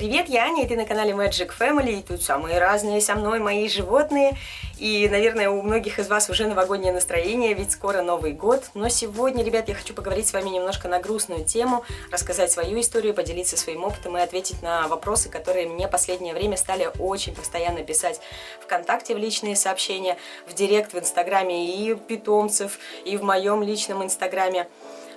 Привет, я Аня, и ты на канале Magic Family, и тут самые разные со мной мои животные, и, наверное, у многих из вас уже новогоднее настроение, ведь скоро Новый год, но сегодня, ребят, я хочу поговорить с вами немножко на грустную тему, рассказать свою историю, поделиться своим опытом и ответить на вопросы, которые мне последнее время стали очень постоянно писать ВКонтакте в личные сообщения, в Директ, в Инстаграме и питомцев, и в моем личном Инстаграме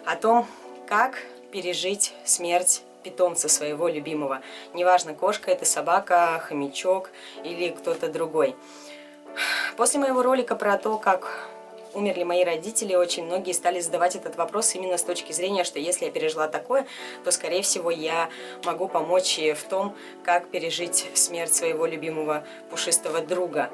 о том, как пережить смерть питомца своего любимого. Неважно, кошка это собака, хомячок или кто-то другой. После моего ролика про то, как умерли мои родители, очень многие стали задавать этот вопрос именно с точки зрения, что если я пережила такое, то, скорее всего, я могу помочь в том, как пережить смерть своего любимого пушистого друга.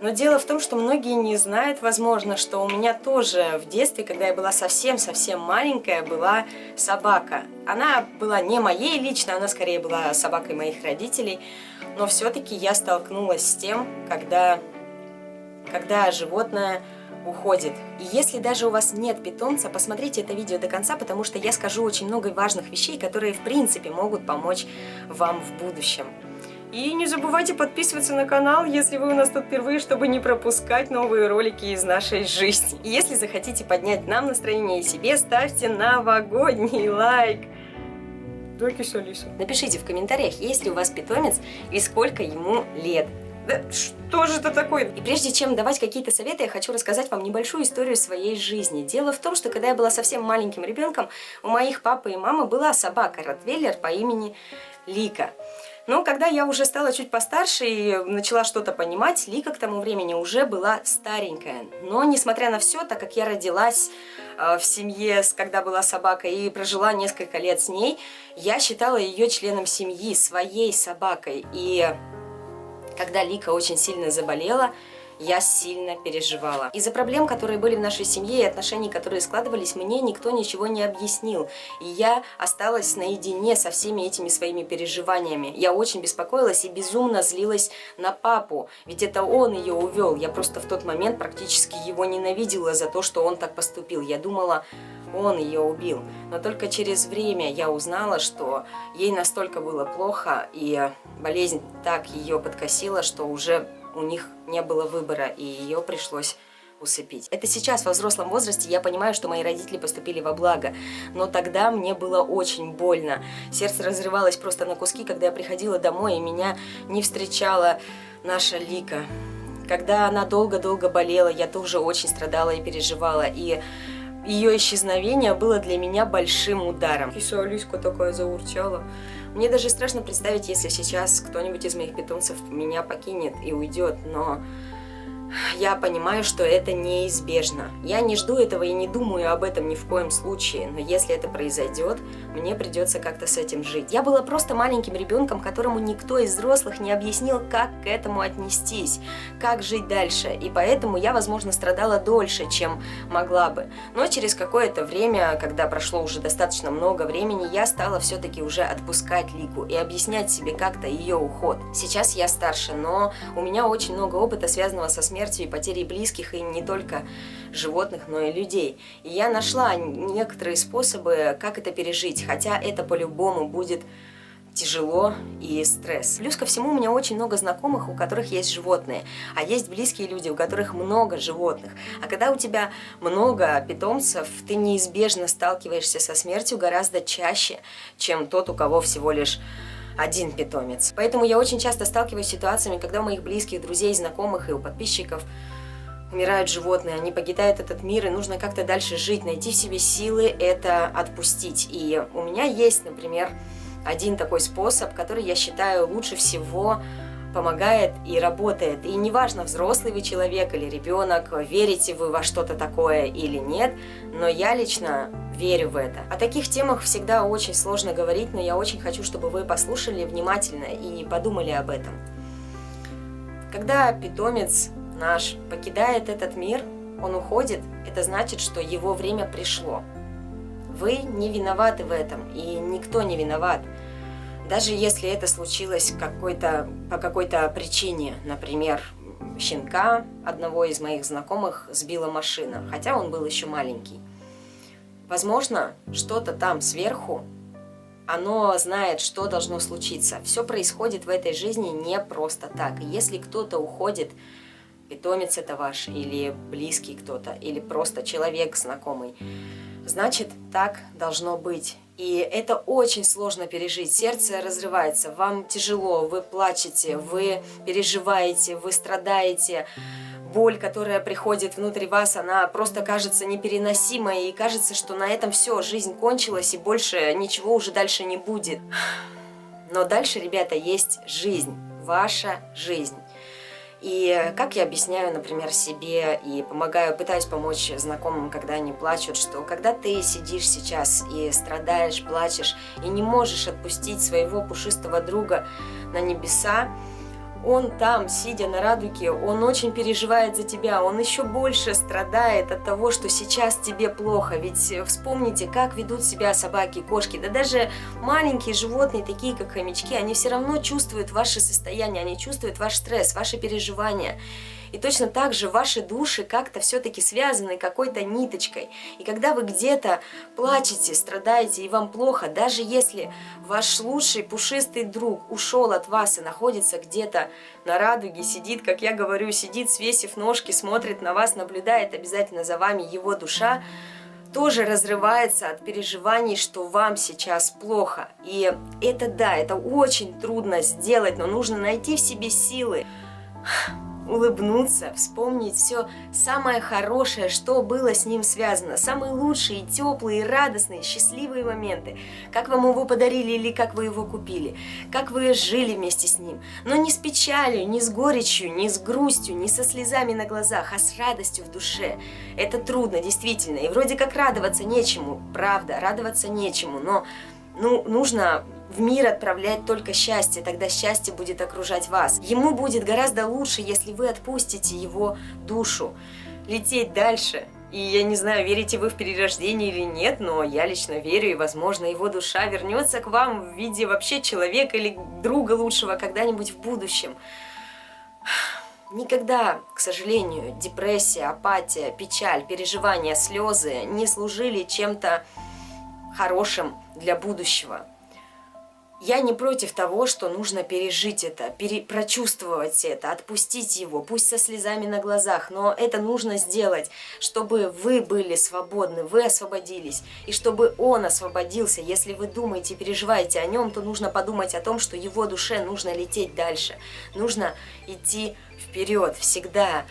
Но дело в том, что многие не знают, возможно, что у меня тоже в детстве, когда я была совсем-совсем маленькая, была собака. Она была не моей лично, она скорее была собакой моих родителей. Но все-таки я столкнулась с тем, когда, когда животное уходит. И если даже у вас нет питомца, посмотрите это видео до конца, потому что я скажу очень много важных вещей, которые в принципе могут помочь вам в будущем. И не забывайте подписываться на канал, если вы у нас тут впервые, чтобы не пропускать новые ролики из нашей жизни. И если захотите поднять нам настроение и себе, ставьте новогодний лайк. Да, киса Напишите в комментариях, есть ли у вас питомец и сколько ему лет. Да что же это такое? И прежде чем давать какие-то советы, я хочу рассказать вам небольшую историю своей жизни. Дело в том, что когда я была совсем маленьким ребенком, у моих папы и мамы была собака Ротвейлер по имени Лика. Но когда я уже стала чуть постарше и начала что-то понимать, Лика к тому времени уже была старенькая. Но несмотря на все, так как я родилась э, в семье, когда была собака, и прожила несколько лет с ней, я считала ее членом семьи, своей собакой. И когда Лика очень сильно заболела, я сильно переживала. Из-за проблем, которые были в нашей семье и отношений, которые складывались, мне никто ничего не объяснил. И я осталась наедине со всеми этими своими переживаниями. Я очень беспокоилась и безумно злилась на папу, ведь это он ее увел. Я просто в тот момент практически его ненавидела за то, что он так поступил. Я думала, он ее убил. Но только через время я узнала, что ей настолько было плохо, и болезнь так ее подкосила, что уже у них не было выбора, и ее пришлось усыпить. Это сейчас, во взрослом возрасте, я понимаю, что мои родители поступили во благо, но тогда мне было очень больно. Сердце разрывалось просто на куски, когда я приходила домой, и меня не встречала наша Лика. Когда она долго-долго болела, я тоже очень страдала и переживала, и ее исчезновение было для меня большим ударом. Киса Алиска такая заурчала. Мне даже страшно представить, если сейчас кто-нибудь из моих питомцев меня покинет и уйдет, но я понимаю, что это неизбежно. Я не жду этого и не думаю об этом ни в коем случае, но если это произойдет, мне придется как-то с этим жить. Я была просто маленьким ребенком, которому никто из взрослых не объяснил, как к этому отнестись, как жить дальше, и поэтому я, возможно, страдала дольше, чем могла бы. Но через какое-то время, когда прошло уже достаточно много времени, я стала все-таки уже отпускать Лику и объяснять себе как-то ее уход. Сейчас я старше, но у меня очень много опыта, связанного со смертью смертью и потерей близких, и не только животных, но и людей. И я нашла некоторые способы, как это пережить, хотя это по-любому будет тяжело и стресс. Плюс ко всему у меня очень много знакомых, у которых есть животные, а есть близкие люди, у которых много животных. А когда у тебя много питомцев, ты неизбежно сталкиваешься со смертью гораздо чаще, чем тот, у кого всего лишь один питомец. Поэтому я очень часто сталкиваюсь с ситуациями, когда у моих близких, друзей, знакомых и у подписчиков умирают животные, они покидают этот мир, и нужно как-то дальше жить, найти в себе силы это отпустить. И у меня есть, например, один такой способ, который я считаю лучше всего помогает и работает. И неважно, взрослый вы человек или ребенок, верите вы во что-то такое или нет, но я лично верю в это. О таких темах всегда очень сложно говорить, но я очень хочу, чтобы вы послушали внимательно и подумали об этом. Когда питомец наш покидает этот мир, он уходит, это значит, что его время пришло. Вы не виноваты в этом, и никто не виноват. Даже если это случилось какой по какой-то причине, например, щенка одного из моих знакомых сбила машина, хотя он был еще маленький. Возможно, что-то там сверху оно знает, что должно случиться. Все происходит в этой жизни не просто так. Если кто-то уходит, питомец это ваш, или близкий кто-то, или просто человек знакомый, значит, так должно быть. И это очень сложно пережить. Сердце разрывается, вам тяжело, вы плачете, вы переживаете, вы страдаете. Боль, которая приходит внутрь вас, она просто кажется непереносимой. И кажется, что на этом все, жизнь кончилась и больше ничего уже дальше не будет. Но дальше, ребята, есть жизнь, ваша жизнь. И как я объясняю, например, себе и помогаю, пытаюсь помочь знакомым, когда они плачут, что когда ты сидишь сейчас и страдаешь, плачешь, и не можешь отпустить своего пушистого друга на небеса, он там, сидя на радуге, он очень переживает за тебя, он еще больше страдает от того, что сейчас тебе плохо. Ведь э, вспомните, как ведут себя собаки, кошки, да даже маленькие животные, такие как хомячки, они все равно чувствуют ваше состояние, они чувствуют ваш стресс, ваши переживания. И точно так же ваши души как-то все-таки связаны какой-то ниточкой. И когда вы где-то плачете, страдаете и вам плохо, даже если ваш лучший пушистый друг ушел от вас и находится где-то на радуге, сидит, как я говорю, сидит, свесив ножки, смотрит на вас, наблюдает обязательно за вами его душа, тоже разрывается от переживаний, что вам сейчас плохо. И это да, это очень трудно сделать, но нужно найти в себе силы улыбнуться, вспомнить все самое хорошее, что было с ним связано, самые лучшие, теплые, радостные, счастливые моменты, как вам его подарили или как вы его купили, как вы жили вместе с ним, но не с печалью, не с горечью, не с грустью, не со слезами на глазах, а с радостью в душе. Это трудно, действительно, и вроде как радоваться нечему, правда, радоваться нечему, но ну, нужно в мир отправлять только счастье, тогда счастье будет окружать вас. Ему будет гораздо лучше, если вы отпустите его душу. Лететь дальше. И я не знаю, верите вы в перерождение или нет, но я лично верю, и, возможно, его душа вернется к вам в виде вообще человека или друга лучшего когда-нибудь в будущем. Никогда, к сожалению, депрессия, апатия, печаль, переживания, слезы не служили чем-то хорошим для будущего. Я не против того, что нужно пережить это, пере, прочувствовать это, отпустить его, пусть со слезами на глазах, но это нужно сделать, чтобы вы были свободны, вы освободились, и чтобы он освободился. Если вы думаете, переживаете о нем, то нужно подумать о том, что его душе нужно лететь дальше, нужно идти вперед всегда.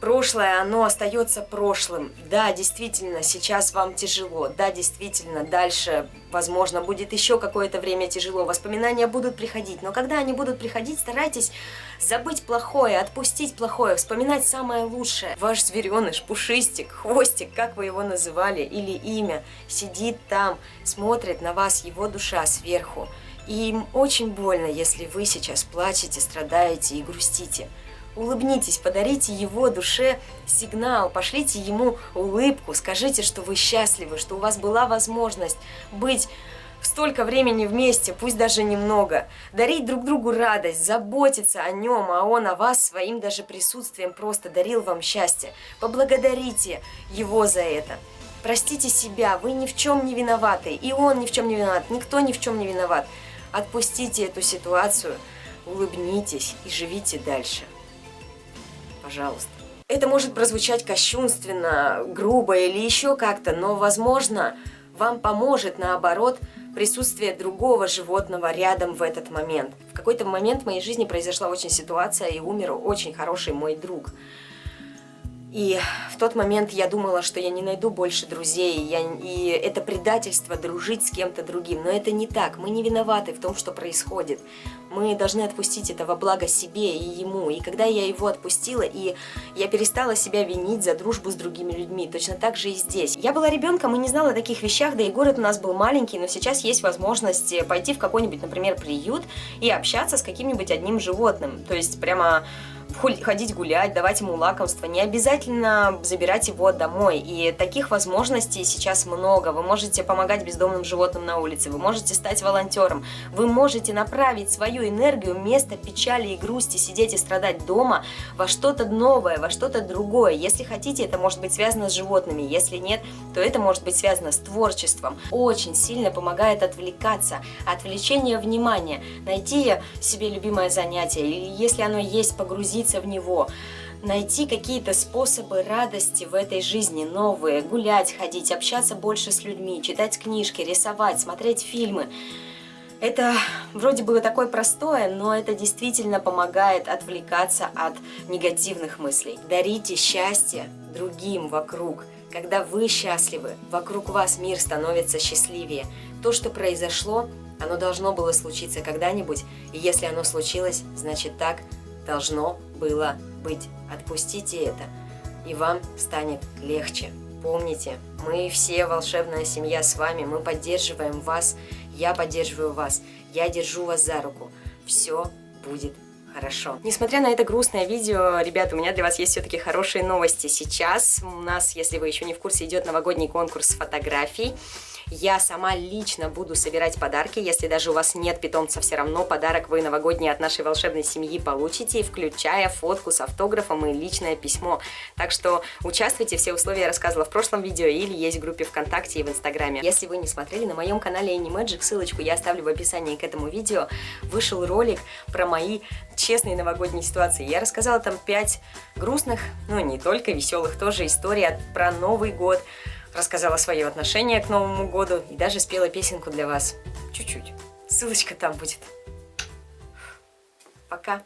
Прошлое, оно остается прошлым. Да, действительно, сейчас вам тяжело. Да, действительно, дальше, возможно, будет еще какое-то время тяжело. Воспоминания будут приходить. Но когда они будут приходить, старайтесь забыть плохое, отпустить плохое, вспоминать самое лучшее. Ваш звереныш, пушистик, хвостик, как вы его называли, или имя, сидит там, смотрит на вас его душа сверху. И им очень больно, если вы сейчас плачете, страдаете и грустите. Улыбнитесь, подарите его душе сигнал, пошлите ему улыбку, скажите, что вы счастливы, что у вас была возможность быть столько времени вместе, пусть даже немного, дарить друг другу радость, заботиться о нем, а он о вас своим даже присутствием просто дарил вам счастье. Поблагодарите его за это. Простите себя, вы ни в чем не виноваты, и он ни в чем не виноват, никто ни в чем не виноват. Отпустите эту ситуацию, улыбнитесь и живите дальше пожалуйста. Это может прозвучать кощунственно, грубо или еще как-то, но, возможно, вам поможет, наоборот, присутствие другого животного рядом в этот момент. В какой-то момент в моей жизни произошла очень ситуация, и умер очень хороший мой друг. И в тот момент я думала, что я не найду больше друзей, я, и это предательство дружить с кем-то другим. Но это не так, мы не виноваты в том, что происходит. Мы должны отпустить это во благо себе и ему. И когда я его отпустила, и я перестала себя винить за дружбу с другими людьми, точно так же и здесь. Я была ребенком и не знала о таких вещах, да и город у нас был маленький, но сейчас есть возможность пойти в какой-нибудь, например, приют и общаться с каким-нибудь одним животным. То есть прямо ходить гулять, давать ему лакомство, не обязательно забирать его домой. И таких возможностей сейчас много. Вы можете помогать бездомным животным на улице, вы можете стать волонтером, вы можете направить свою энергию вместо печали и грусти, сидеть и страдать дома во что-то новое, во что-то другое. Если хотите, это может быть связано с животными, если нет, то это может быть связано с творчеством. Очень сильно помогает отвлекаться, отвлечение внимания, найти себе любимое занятие, или если оно есть, погрузиться в него, найти какие-то способы радости в этой жизни новые, гулять, ходить, общаться больше с людьми, читать книжки, рисовать, смотреть фильмы. Это вроде бы такое простое, но это действительно помогает отвлекаться от негативных мыслей. Дарите счастье другим вокруг. Когда вы счастливы, вокруг вас мир становится счастливее. То, что произошло, оно должно было случиться когда-нибудь, и если оно случилось, значит так должно было быть. Отпустите это, и вам станет легче. Помните, мы все волшебная семья с вами, мы поддерживаем вас, я поддерживаю вас, я держу вас за руку. Все будет хорошо. Несмотря на это грустное видео, ребята, у меня для вас есть все-таки хорошие новости. Сейчас у нас, если вы еще не в курсе, идет новогодний конкурс фотографий. Я сама лично буду собирать подарки. Если даже у вас нет питомца, все равно подарок вы новогодний от нашей волшебной семьи получите, включая фотку с автографом и личное письмо. Так что участвуйте, все условия я рассказывала в прошлом видео или есть в группе ВКонтакте и в Инстаграме. Если вы не смотрели, на моем канале Animagic, ссылочку я оставлю в описании к этому видео, вышел ролик про мои честные новогодние ситуации. Я рассказала там 5 грустных, ну не только, веселых тоже историй про Новый год, рассказала свое отношение к Новому году и даже спела песенку для вас. Чуть-чуть. Ссылочка там будет. Пока.